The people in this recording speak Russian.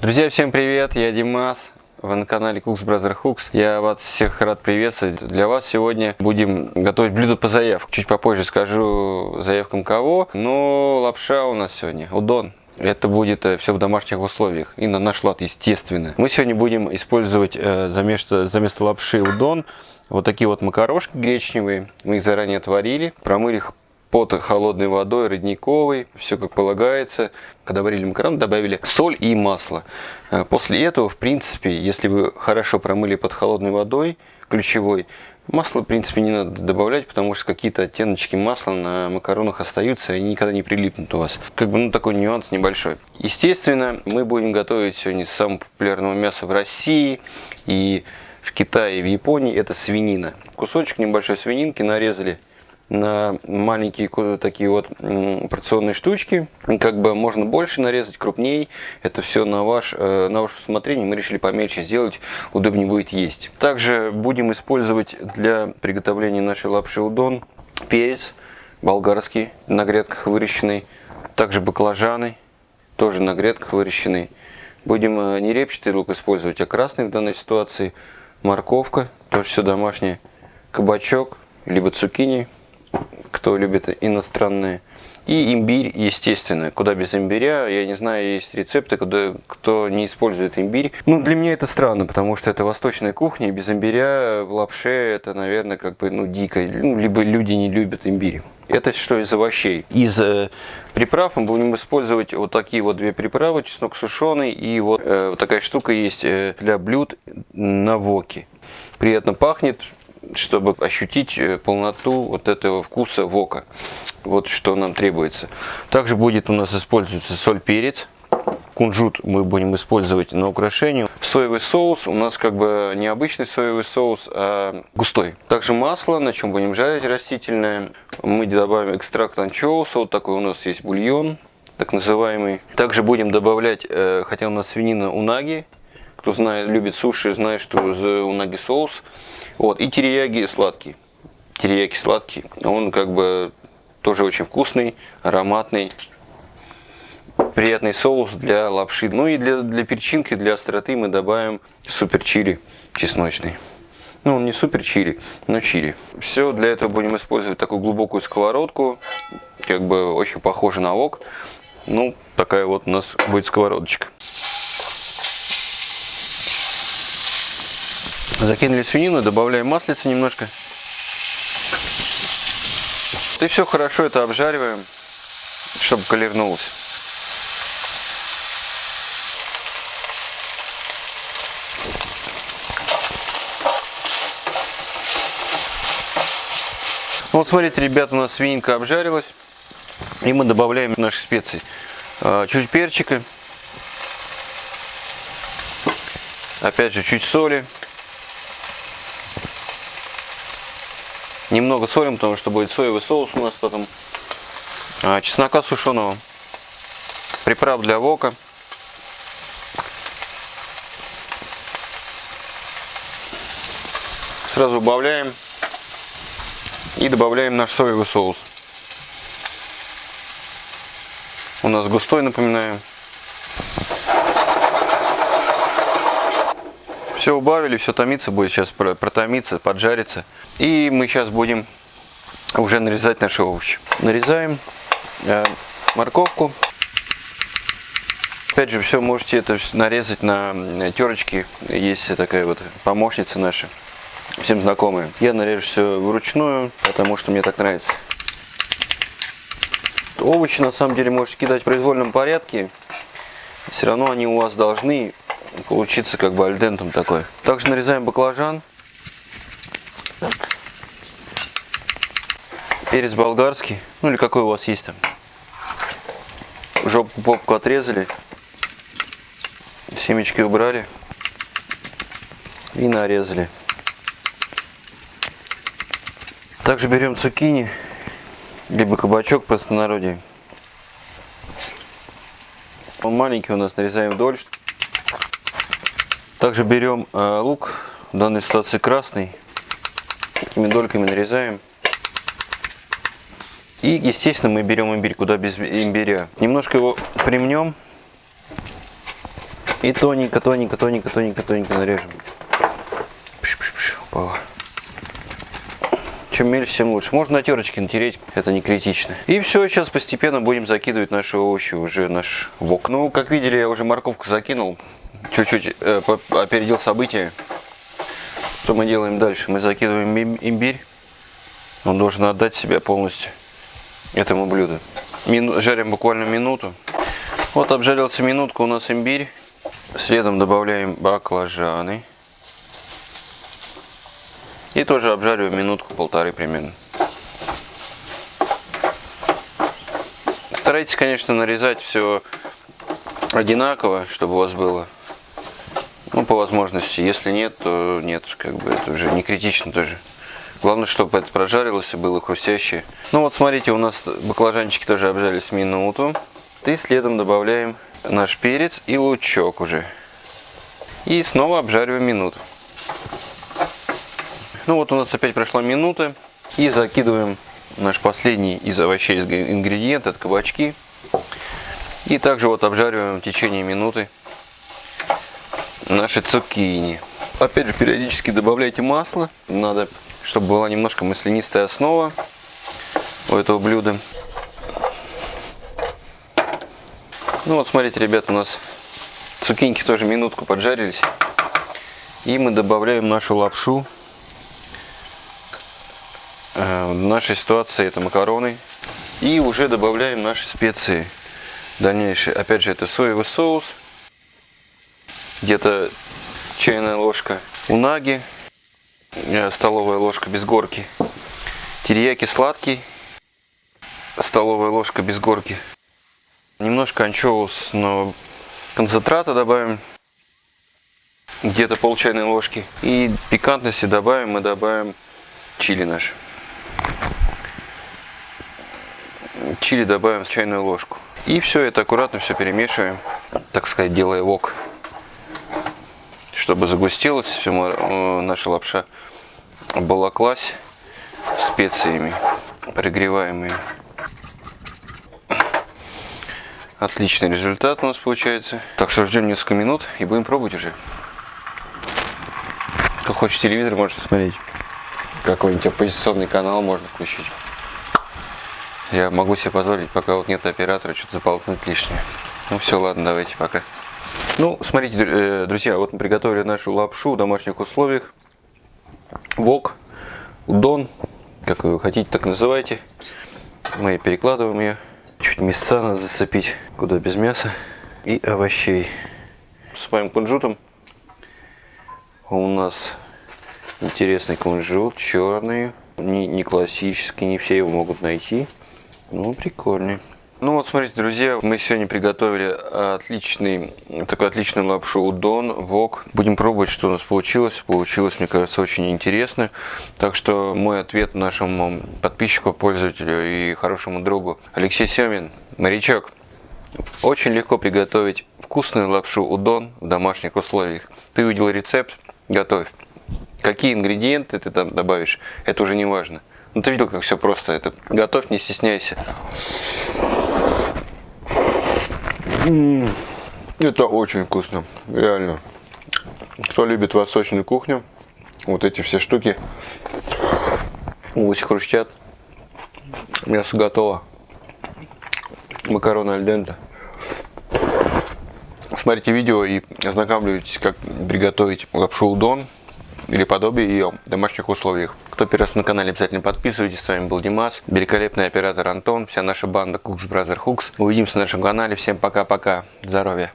Друзья, всем привет, я Димас. Вы на канале Cooks Brother Hooks. Я вас всех рад приветствовать. Для вас сегодня будем готовить блюдо по заявке. Чуть попозже скажу заявкам кого. Но лапша у нас сегодня, удон. Это будет э, все в домашних условиях и на наш лад, естественно. Мы сегодня будем использовать э, за место, за место лапши удон вот такие вот макарошки гречневые. Мы их заранее отварили, промыли их под холодной водой, родниковой, все как полагается. Когда варили макароны, добавили соль и масло. Э, после этого, в принципе, если вы хорошо промыли под холодной водой, ключевой, масло, в принципе, не надо добавлять, потому что какие-то оттеночки масла на макаронах остаются и никогда не прилипнут у вас. Как бы, ну, такой нюанс небольшой. Естественно, мы будем готовить сегодня самого популярного мяса в России и в Китае в Японии, это свинина. Кусочек небольшой свининки нарезали на маленькие такие вот порционные штучки. Как бы можно больше нарезать, крупней. Это все на, ваш, э, на ваше усмотрение. Мы решили помельче сделать, удобнее будет есть. Также будем использовать для приготовления нашей лапши удон перец болгарский на грядках выращенный. Также баклажаны, тоже на грядках выращенный. Будем э, не репчатый лук использовать, а красный в данной ситуации. Морковка, тоже все домашнее. Кабачок, либо цукини кто любит иностранные. И имбирь, естественно. Куда без имбиря, я не знаю, есть рецепты, куда, кто не использует имбирь. Ну, для меня это странно, потому что это восточная кухня, и без имбиря в лапше это, наверное, как бы, ну, дико. Ну, либо люди не любят имбирь. Это что из овощей. Из э, приправ мы будем использовать вот такие вот две приправы, чеснок сушеный и вот, э, вот такая штука есть э, для блюд на воке. Приятно пахнет, чтобы ощутить э, полноту вот этого вкуса вока. Вот что нам требуется. Также будет у нас используется соль, перец. Кунжут мы будем использовать на украшение. Соевый соус у нас как бы не обычный соевый соус, а густой. Также масло, на чем будем жарить растительное. Мы добавим экстракт анчоуса. Вот такой у нас есть бульон, так называемый. Также будем добавлять, э, хотя у нас свинина унаги. Кто знает, любит суши, знает, что за унаги соус. Вот, и терияги сладкий. Терияки сладкий. Он как бы тоже очень вкусный, ароматный. Приятный соус для лапши. Ну и для, для перчинки, для остроты мы добавим супер чили чесночный. Ну, он не супер чили, но чили. Все, для этого будем использовать такую глубокую сковородку. Как бы очень похоже на вок. Ну, такая вот у нас будет сковородочка. Закинули свинину, добавляем маслица немножко. И все хорошо это обжариваем, чтобы колернулось. Вот смотрите, ребята, у нас свининка обжарилась. И мы добавляем наши специи. А, чуть перчика. Опять же, чуть соли. Немного солим, потому что будет соевый соус у нас потом. А, чеснока сушеного. Приправ для вока. Сразу убавляем. И добавляем наш соевый соус. У нас густой, напоминаю. Все убавили, все томиться будет сейчас протомиться, поджариться. И мы сейчас будем уже нарезать наши овощи. Нарезаем э, морковку. Опять же, все можете это нарезать на терочке. Есть такая вот помощница наша, всем знакомая. Я нарежу все вручную, потому что мне так нравится. Овощи на самом деле можете кидать в произвольном порядке. Все равно они у вас должны получиться как бы альдентом такой. Также нарезаем баклажан. Перец болгарский, ну или какой у вас есть там. Жопку, попку отрезали. Семечки убрали. И нарезали. Также берем цукини, либо кабачок простонародье. Он маленький у нас, нарезаем вдоль. Также берем э, лук, в данной ситуации красный, такими дольками нарезаем. И, естественно, мы берем имбирь, куда без имбиря. Немножко его примнем. И тоненько, тоненько, тоненько, тоненько, тоненько нарежем. Чем мельче, тем лучше. Можно на терочке натереть, это не критично. И все, сейчас постепенно будем закидывать наши овощи уже наш вок. Ну, как видели, я уже морковку закинул. Чуть-чуть э, опередил события. Что мы делаем дальше? Мы закидываем имбирь. Он должен отдать себя полностью этому блюду. Мину, жарим буквально минуту. Вот обжарился минутку у нас имбирь. Следом добавляем баклажаны. И тоже обжариваю минутку-полторы примерно. Старайтесь, конечно, нарезать все одинаково, чтобы у вас было. Ну, по возможности. Если нет, то нет. Как бы это уже не критично тоже. Главное, чтобы это прожарилось и было хрустящее. Ну вот, смотрите, у нас баклажанчики тоже обжарились минуту. И следом добавляем наш перец и лучок уже. И снова обжариваем минуту. Ну вот у нас опять прошла минута. И закидываем наш последний из овощей ингредиент, это кабачки. И также вот обжариваем в течение минуты наши цукини. Опять же, периодически добавляйте масло. Надо, чтобы была немножко маслянистая основа у этого блюда. Ну вот, смотрите, ребят, у нас цукиньки тоже минутку поджарились. И мы добавляем нашу лапшу Э, в нашей ситуации это макароны. И уже добавляем наши специи дальнейшие. Опять же, это соевый соус. Где-то чайная ложка унаги. Э, столовая ложка без горки. Терияки сладкий. Столовая ложка без горки. Немножко анчоусного концентрата добавим. Где-то пол чайной ложки. И пикантности добавим, мы добавим чили наш. Чили добавим чайную ложку. И все это аккуратно все перемешиваем, так сказать, делая вок. Чтобы загустилась все, э, наша лапша, балаклась специями, пригреваемые. Отличный результат у нас получается. Так что ждем несколько минут и будем пробовать уже. Кто хочет телевизор, может смотреть. Какой-нибудь оппозиционный канал можно включить. Я могу себе позволить, пока вот нет оператора, что-то заполнить лишнее. Ну все, ладно, давайте пока. Ну, смотрите, э, друзья, вот мы приготовили нашу лапшу в домашних условиях. Вок, удон, как вы хотите, так называйте. Мы перекладываем ее. Чуть мяса надо зацепить, куда без мяса. И овощей. Моим кунжутом. У нас интересный кунжут, черный. Не, не классический, не все его могут найти. Ну, прикольный. Ну вот смотрите, друзья, мы сегодня приготовили отличный, такой отличную лапшу удон, вок. Будем пробовать, что у нас получилось. Получилось, мне кажется, очень интересно. Так что мой ответ нашему подписчику, пользователю и хорошему другу Алексей Семин, морячок. Очень легко приготовить вкусную лапшу удон в домашних условиях. Ты увидел рецепт, готовь. Какие ингредиенты ты там добавишь, это уже не важно. Ну ты видел, как все просто. Это готовь, не стесняйся. Это очень вкусно, реально. Кто любит восточную кухню, вот эти все штуки, очень хрустят. Мясо готово. Макароны альдента. Смотрите видео и ознакомьтесь, как приготовить лапшу удон или подобие ее в домашних условиях. Кто первый раз на канале, обязательно подписывайтесь. С вами был Димас, великолепный оператор Антон, вся наша банда Cooks Brother Hooks. Увидимся на нашем канале. Всем пока-пока. Здоровья.